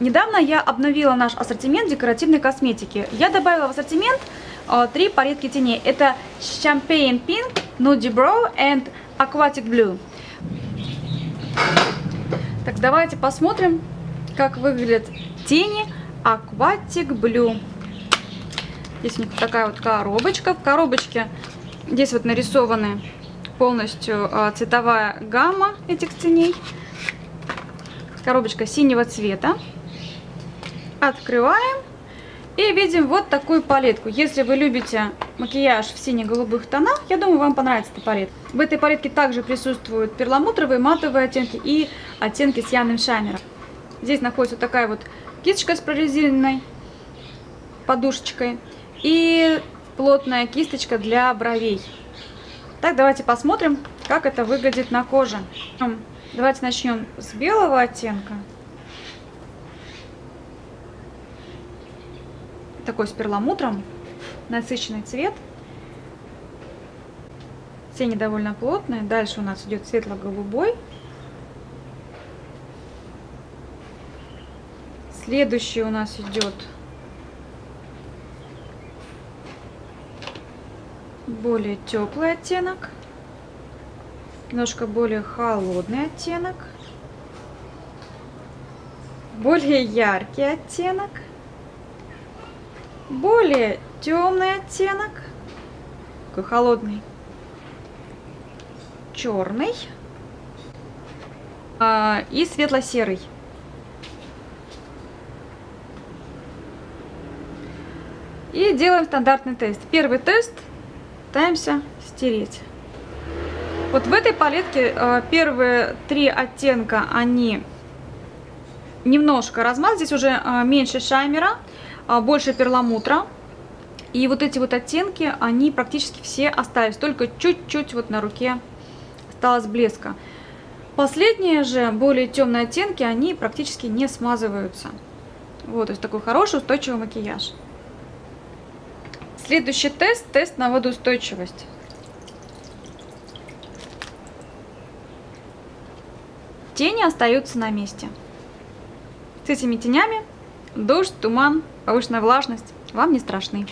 Недавно я обновила наш ассортимент декоративной косметики. Я добавила в ассортимент э, три палетки теней. Это Champagne Pink, Nudie Brow и Aquatic Blue. Так, давайте посмотрим, как выглядят тени Aquatic Blue. Здесь у них такая вот коробочка. В коробочке здесь вот нарисованы полностью э, цветовая гамма этих теней. Коробочка синего цвета. Открываем. И видим вот такую палетку. Если вы любите макияж в сине-голубых тонах, я думаю, вам понравится эта палетка. В этой палетке также присутствуют перламутровые, матовые оттенки и оттенки с явным шаймером. Здесь находится вот такая вот кисточка с прорезиненной подушечкой и плотная кисточка для бровей. Так, давайте посмотрим, как это выглядит на коже. Давайте начнем с белого оттенка. Такой с перламутром. Насыщенный цвет. Тени довольно плотные. Дальше у нас идет светло-голубой. Следующий у нас идет более теплый оттенок немножко более холодный оттенок, более яркий оттенок, более темный оттенок, такой холодный, черный а, и светло-серый. И делаем стандартный тест. Первый тест пытаемся стереть. Вот в этой палетке э, первые три оттенка, они немножко размаз. Здесь уже э, меньше шаймера, э, больше перламутра. И вот эти вот оттенки, они практически все остались. Только чуть-чуть вот на руке осталось блеска. Последние же, более темные оттенки, они практически не смазываются. Вот, то есть такой хороший устойчивый макияж. Следующий тест, тест на водоустойчивость. Тени остаются на месте. С этими тенями дождь, туман, повышенная влажность вам не страшны.